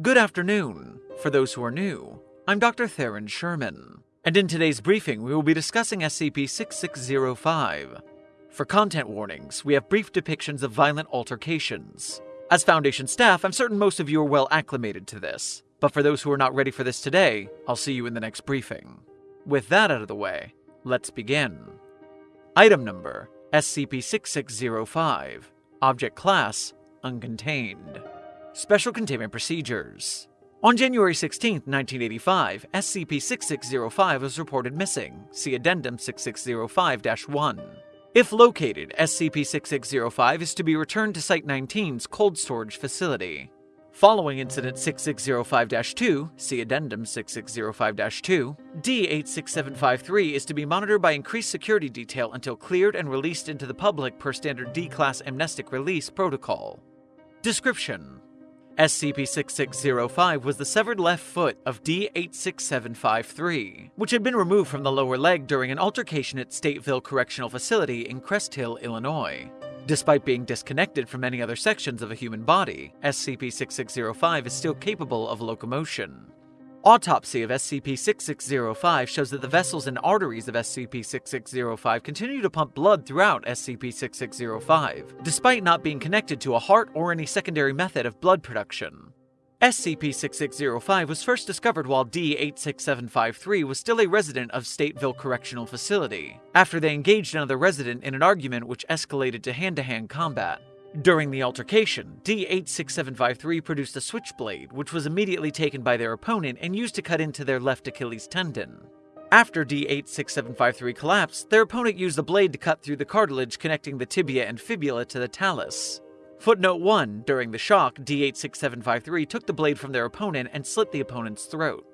Good afternoon. For those who are new, I'm Dr. Theron Sherman, and in today's briefing we will be discussing SCP-6605. For content warnings, we have brief depictions of violent altercations. As Foundation staff, I'm certain most of you are well acclimated to this, but for those who are not ready for this today, I'll see you in the next briefing. With that out of the way, let's begin. Item number SCP-6605 Object Class Uncontained Special Containment Procedures On January 16, 1985, SCP-6605 was reported missing. See Addendum 6605-1. If located, SCP-6605 is to be returned to Site-19's cold storage facility. Following Incident 6605-2, see Addendum 6605-2, D86753 is to be monitored by increased security detail until cleared and released into the public per standard D-Class amnestic release protocol. Description SCP-6605 was the severed left foot of D-86753, which had been removed from the lower leg during an altercation at Stateville Correctional Facility in Crest Hill, Illinois. Despite being disconnected from any other sections of a human body, SCP-6605 is still capable of locomotion. Autopsy of SCP-6605 shows that the vessels and arteries of SCP-6605 continue to pump blood throughout SCP-6605, despite not being connected to a heart or any secondary method of blood production. SCP-6605 was first discovered while D-86753 was still a resident of Stateville Correctional Facility, after they engaged another resident in an argument which escalated to hand-to-hand combat. During the altercation, D86753 produced a switchblade, which was immediately taken by their opponent and used to cut into their left Achilles tendon. After D86753 collapsed, their opponent used the blade to cut through the cartilage connecting the tibia and fibula to the talus. Footnote 1 During the shock, D86753 took the blade from their opponent and slit the opponent's throat.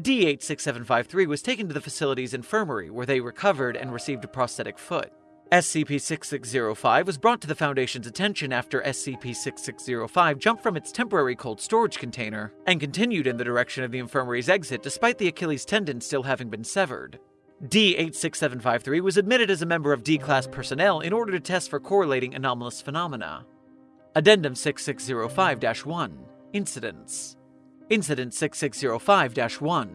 D86753 was taken to the facility's infirmary where they recovered and received a prosthetic foot. SCP-6605 was brought to the Foundation's attention after SCP-6605 jumped from its temporary cold storage container and continued in the direction of the infirmary's exit despite the Achilles tendon still having been severed. D-86753 was admitted as a member of D-Class personnel in order to test for correlating anomalous phenomena. Addendum 6605-1 Incidents Incident 6605-1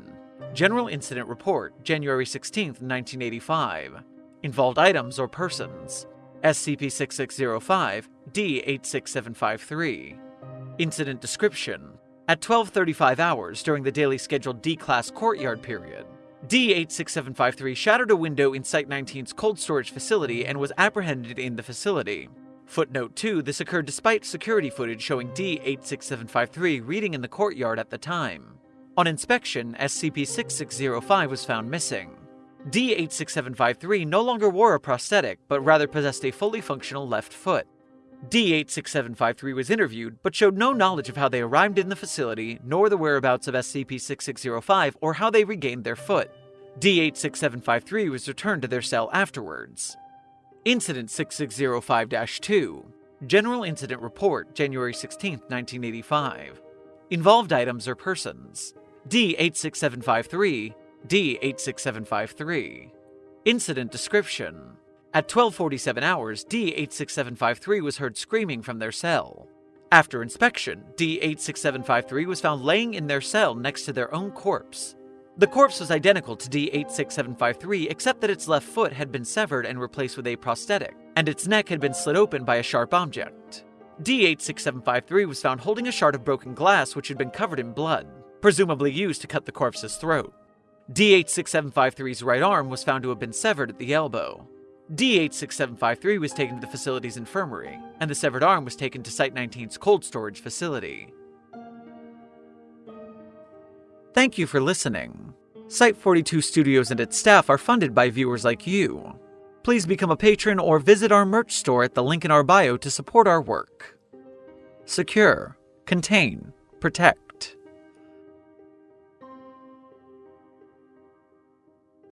General Incident Report, January 16, 1985 Involved items or persons SCP-6605, D-86753 Incident Description At 12.35 hours during the daily scheduled D-Class courtyard period, D-86753 shattered a window in Site-19's cold storage facility and was apprehended in the facility. Footnote 2, this occurred despite security footage showing D-86753 reading in the courtyard at the time. On inspection, SCP-6605 was found missing. D86753 no longer wore a prosthetic, but rather possessed a fully functional left foot. D86753 was interviewed, but showed no knowledge of how they arrived in the facility, nor the whereabouts of SCP-6605 or how they regained their foot. D86753 was returned to their cell afterwards. Incident 6605-2 General Incident Report, January 16, 1985 Involved items or persons D86753 D86753. Incident description. At 1247 hours, D86753 was heard screaming from their cell. After inspection, D86753 was found laying in their cell next to their own corpse. The corpse was identical to D86753 except that its left foot had been severed and replaced with a prosthetic, and its neck had been slit open by a sharp object. D86753 was found holding a shard of broken glass which had been covered in blood, presumably used to cut the corpse's throat. D86753's right arm was found to have been severed at the elbow. D86753 was taken to the facility's infirmary, and the severed arm was taken to Site 19's cold storage facility. Thank you for listening. Site 42 Studios and its staff are funded by viewers like you. Please become a patron or visit our merch store at the link in our bio to support our work. Secure, contain, protect.